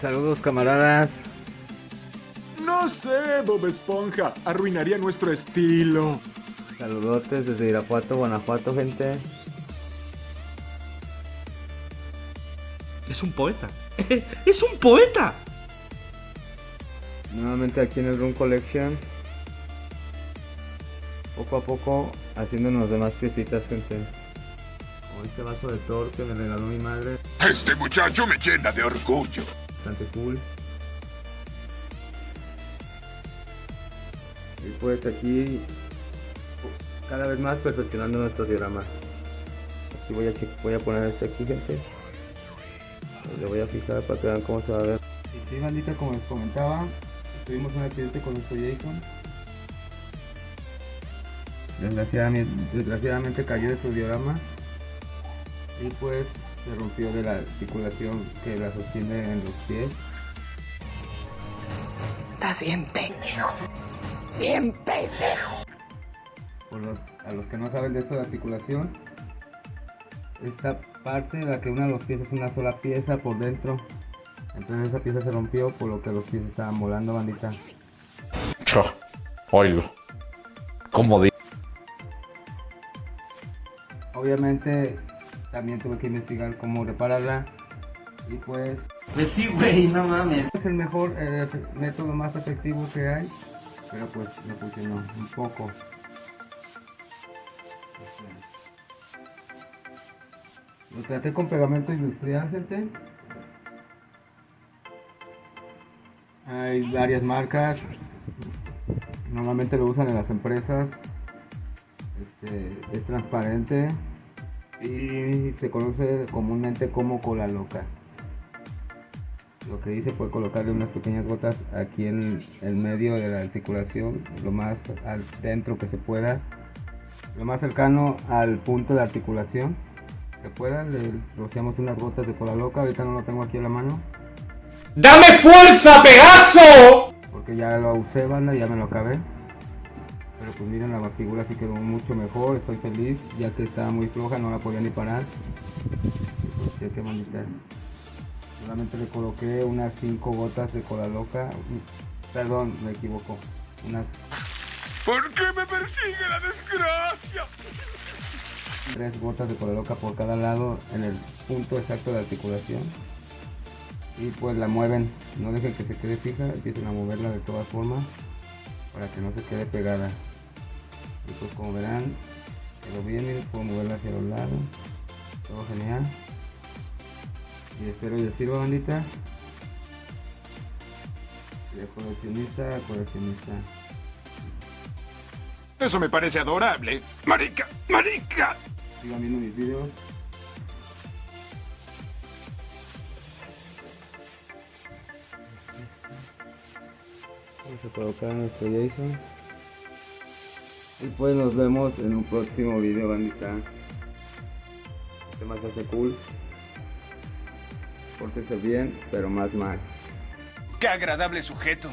Saludos camaradas. No sé, Bob Esponja. Arruinaría nuestro estilo. Saludotes desde Irapuato, Guanajuato, gente. Es un poeta. ¡Es un poeta! Nuevamente aquí en el Room Collection. Poco a poco haciéndonos demás piecitas, gente. Como este vaso de Thor que me regaló mi madre. Este muchacho me llena de orgullo. Bastante cool. Y pues aquí cada vez más perfeccionando nuestro diorama. Aquí voy a, voy a poner este aquí, gente. Le voy a fijar para que vean cómo se va a ver. Y sí, bandita, como les comentaba, tuvimos un accidente con nuestro Jason. Desgraciadamente, desgraciadamente cayó de su diorama y pues se rompió de la articulación que la sostiene en los pies. Estás bien pendejo. Bien pendejo. Por los, a los que no saben de eso de articulación, esta parte de la que une los pies es una sola pieza por dentro. Entonces esa pieza se rompió por lo que los pies estaban volando, bandita. Cho, oílo. ¿Cómo di? Obviamente también tuve que investigar cómo repararla y pues... Pues sí, güey, no mames. Es el mejor eh, método más efectivo que hay, pero pues me funcionó un poco. Lo traté con pegamento industrial, gente. Hay varias marcas. Normalmente lo usan en las empresas. Este, es transparente y se conoce comúnmente como cola loca. Lo que hice fue colocarle unas pequeñas gotas aquí en el medio de la articulación, lo más al dentro que se pueda, lo más cercano al punto de articulación que pueda. Le rociamos unas gotas de cola loca, ahorita no lo tengo aquí a la mano. ¡Dame fuerza, Pegaso! Porque ya lo usé, banda, ya me lo acabé. Pero pues miren, la figura sí quedó mucho mejor, estoy feliz, ya que estaba muy floja, no la podía ni parar. Pues qué bonita. Solamente le coloqué unas 5 gotas de cola loca. Perdón, me equivoco. Unas ¿Por qué me persigue la desgracia? 3 gotas de cola loca por cada lado en el punto exacto de articulación. Y pues la mueven, no dejen que se quede fija, empiecen a moverla de todas formas para que no se quede pegada y pues como verán quedó bien y puedo moverla hacia los lados. Todo genial. Y espero les sirva bandita. De coleccionista a coleccionista. Eso me parece adorable. Marica, marica. sigan viendo mis videos. Vamos a colocar nuestro Jason y pues nos vemos en un próximo video bandita. Este más hace cool. Pórtese bien pero más mal. Qué agradable sujeto.